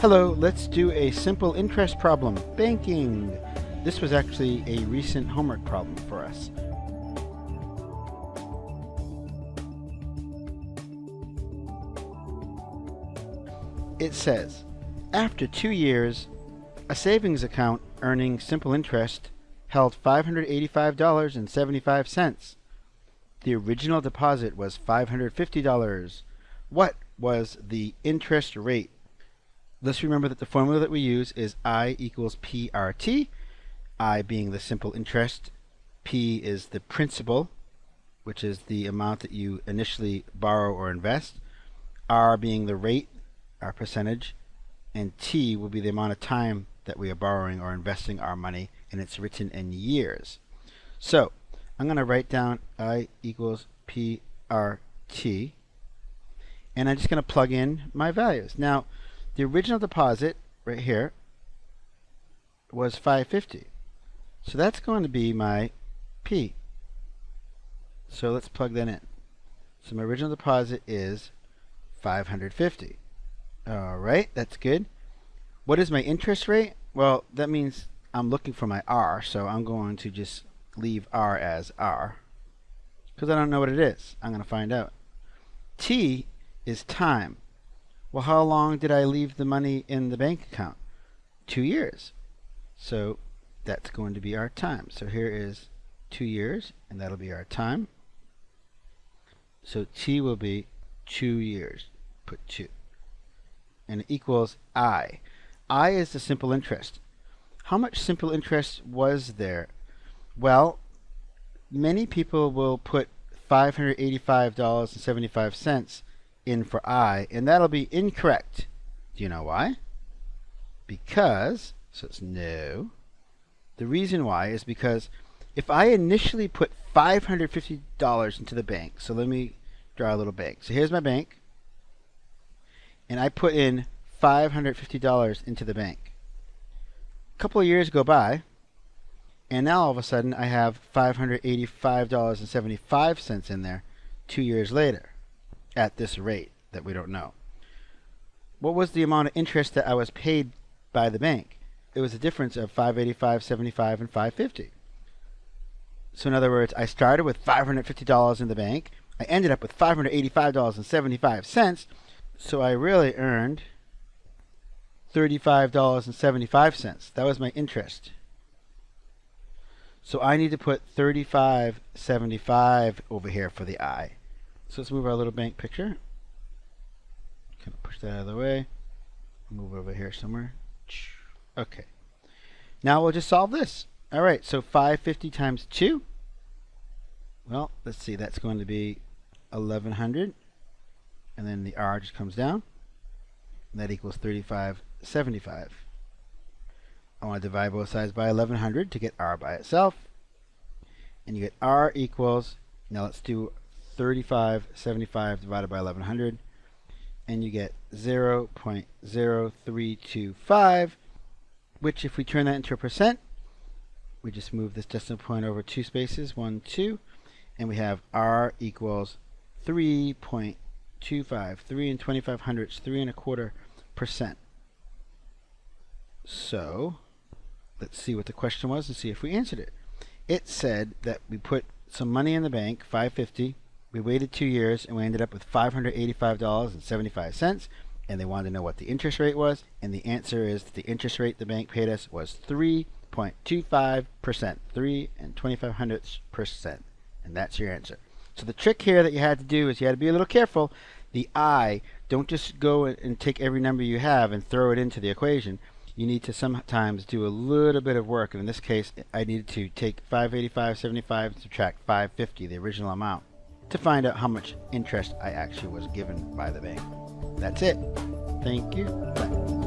Hello, let's do a simple interest problem. Banking. This was actually a recent homework problem for us. It says, after two years, a savings account earning simple interest held $585.75. The original deposit was $550. What was the interest rate? Let's remember that the formula that we use is I equals PRT, I being the simple interest, P is the principal, which is the amount that you initially borrow or invest, R being the rate, our percentage, and T will be the amount of time that we are borrowing or investing our money, and it's written in years. So I'm going to write down I equals PRT, and I'm just going to plug in my values. Now, the original deposit right here was 550. So that's going to be my P. So let's plug that in. So my original deposit is 550. All right, that's good. What is my interest rate? Well, that means I'm looking for my R, so I'm going to just leave R as R because I don't know what it is. I'm going to find out. T is time. Well, how long did I leave the money in the bank account? Two years. So that's going to be our time. So here is two years, and that'll be our time. So T will be two years. Put two. And it equals I. I is the simple interest. How much simple interest was there? Well, many people will put $585.75 in for I, and that'll be incorrect. Do you know why? Because, so it's no. The reason why is because if I initially put $550 into the bank, so let me draw a little bank. So here's my bank, and I put in $550 into the bank. A couple of years go by, and now all of a sudden I have $585.75 in there two years later at this rate that we don't know. What was the amount of interest that I was paid by the bank? It was a difference of 585, 75, and 550. So in other words, I started with $550 in the bank. I ended up with $585.75. So I really earned $35.75. That was my interest. So I need to put 35.75 over here for the I. So let's move our little bank picture. Kind of push that out of the way. Move over here somewhere. Okay. Now we'll just solve this. All right, so 550 times 2. Well, let's see, that's going to be 1100. And then the R just comes down. And that equals 3575. I want to divide both sides by 1100 to get R by itself. And you get R equals, now let's do 3575 divided by 1100 and you get 0 0.0325 which if we turn that into a percent we just move this decimal point over two spaces 1 2 and we have R equals 3.25 3 and 25 hundredths 3 and a quarter percent. So let's see what the question was and see if we answered it. It said that we put some money in the bank 550 we waited two years and we ended up with $585.75 and they wanted to know what the interest rate was and the answer is the interest rate the bank paid us was 3.25%, 3 and 25 hundredths percent. And that's your answer. So the trick here that you had to do is you had to be a little careful. The I, don't just go and take every number you have and throw it into the equation. You need to sometimes do a little bit of work. And in this case, I needed to take 585.75 and subtract 550, the original amount to find out how much interest I actually was given by the bank. That's it. Thank you. Bye.